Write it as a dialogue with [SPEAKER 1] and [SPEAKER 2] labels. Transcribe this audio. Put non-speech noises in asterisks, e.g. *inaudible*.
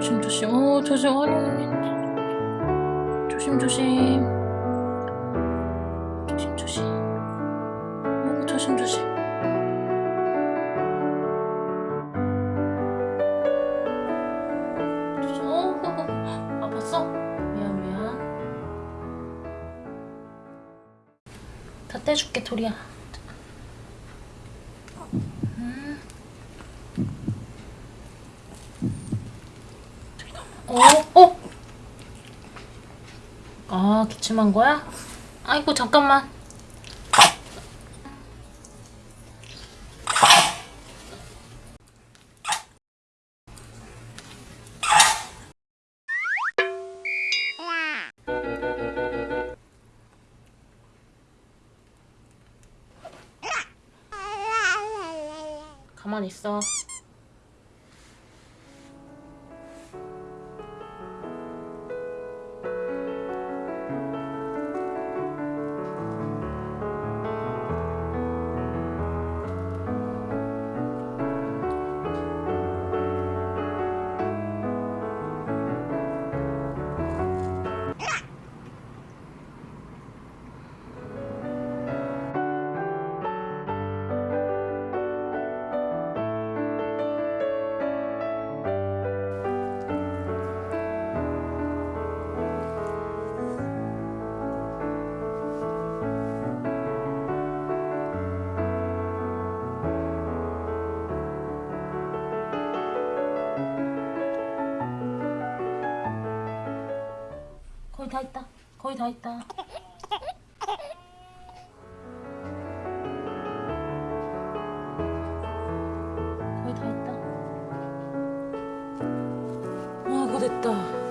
[SPEAKER 1] 조심조심. 어 조심 아니 조심조심. 조심조심. 어 조심조심. 조심. 어 *laughs* 아팠어? 미안 미안. 다 떼줄게 도리야. 음. 어? 어? 아 기침한 거야? 아이고 잠깐만 가만히 있어 거의 다 있다. 거의 다 있다. 거의 다 있다. 와 그거 됐다